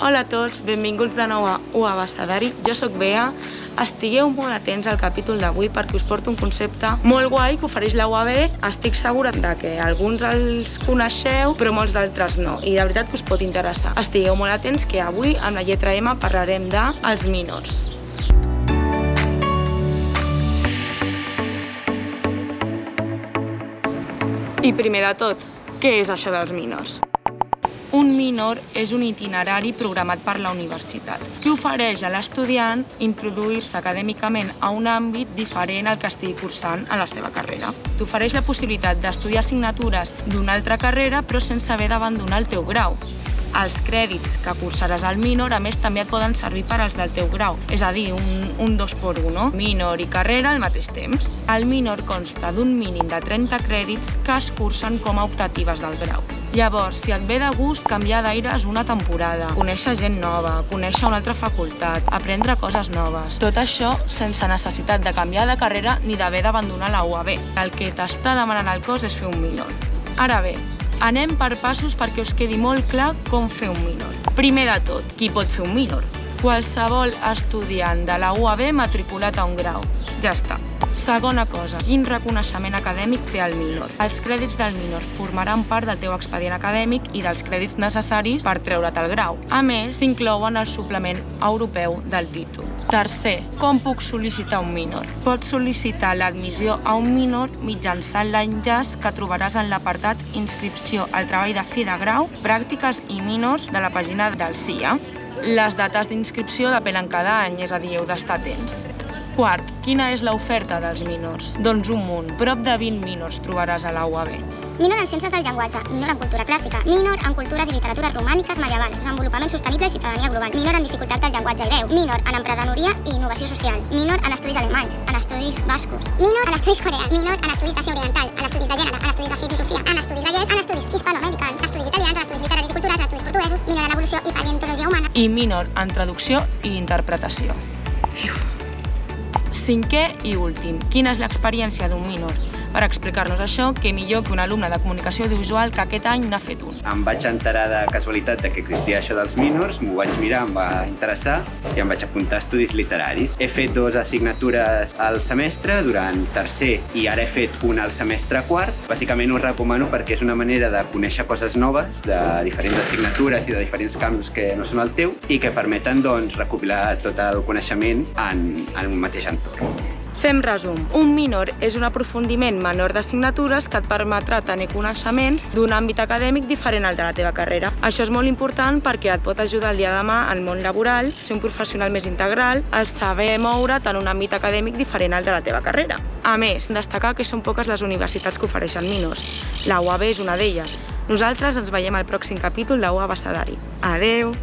Hola a tots, benvinguts de nou a U Abecedari. Jo sóc Bea. Estigueu molt atents al capítol d'avui perquè us porto un concepte molt guai que ofereix la UAB. Estic segura de que alguns els coneixeu, però molts d'altres no. I de veritat que us pot interessar. Estigueu molt atents que avui amb la lletra M parlarem de els minors. I primer de tot, què és això dels minors? Un minor és un itinerari programat per la universitat que ofereix a l'estudiant introduir-se acadèmicament a un àmbit diferent al que estigui cursant a la seva carrera. T'ofereix la possibilitat d'estudiar assignatures d'una altra carrera però sense haver d'abandonar el teu grau. Els crèdits que cursaràs al minor, a més, també et poden servir per als del teu grau, és a dir, un, un 2 por 1, no? minor i carrera al mateix temps. El minor consta d'un mínim de 30 crèdits que es cursen com a optatives del grau. Llavors, si et ve de gust canviar d'aires una temporada, conèixer gent nova, conèixer una altra facultat, aprendre coses noves, tot això sense necessitat de canviar de carrera ni d'haver d'abandonar la UAB. El que t'està demanant el cos és fer un minor. Ara bé, anem per passos perquè us quedi molt clar com fer un minor. Primer de tot, qui pot fer un minor? Qualsevol estudiant de la UAB matriculat a un grau. Ja està. Segona cosa, quin reconeixement acadèmic té el minor? Els crèdits del minor formaran part del teu expedient acadèmic i dels crèdits necessaris per treure't el grau. A més, s'inclouen el suplement europeu del títol. Tercer, com puc sol·licitar un minor? Pots sol·licitar l'admissió a un minor mitjançant l'enllaç que trobaràs en l'apartat Inscripció al treball de fi de grau, pràctiques i minors de la pàgina del CIA. Les dates d'inscripció depenen cada any, és a dir, heu d'estar atents. Quart, quina és l'oferta dels minors? Doncs un munt. Prop de 20 minors trobaràs a la UAB. Minor en Ciències del Llenguatge, minor en Cultura Clàssica, minor en Cultures i Literatures Romàniques Medievals, Desenvolupament Sostenible i Ciutadania Global, minor en Dificultat del Llenguatge i Veu, minor en Emprenedoria i Innovació Social, minor en Estudis Alemanys, en Estudis Bascos, minor en Estudis Coreans, minor en Estudis d'Àsia Oriental, en Estudis de Gènere, en Estudis de Filosofia, en Estudis de Llets, en Estudis Hispanoamericans, Estudis Italians, en Estudis Literaris i Culturals, en Estudis Portuguesos, minor en Evolució i Paleontologia Humana. I minor en Traducció i Interpretació. Cinquè i últim, quina és l'experiència d'un minor? Per explicar-nos això, què millor que un alumne de comunicació audiovisual que aquest any n'ha fet un. Em vaig enterar de casualitat de que existia això dels minors, m'ho vaig mirar, em va interessar i em vaig apuntar a estudis literaris. He fet dues assignatures al semestre durant tercer i ara he fet una al semestre quart. Bàsicament ho recomano perquè és una manera de conèixer coses noves de diferents assignatures i de diferents camps que no són el teu i que permeten doncs, recopilar tot el coneixement en, en un mateix entorn. Fem resum. Un minor és un aprofundiment menor d'assignatures que et permetrà tenir coneixements d'un àmbit acadèmic diferent al de la teva carrera. Això és molt important perquè et pot ajudar el dia de demà al món laboral, ser un professional més integral, el saber moure't en un àmbit acadèmic diferent al de la teva carrera. A més, destacar que són poques les universitats que ofereixen minors. La UAB és una d'elles. Nosaltres ens veiem al pròxim capítol de UAB Abecedari. Adeu!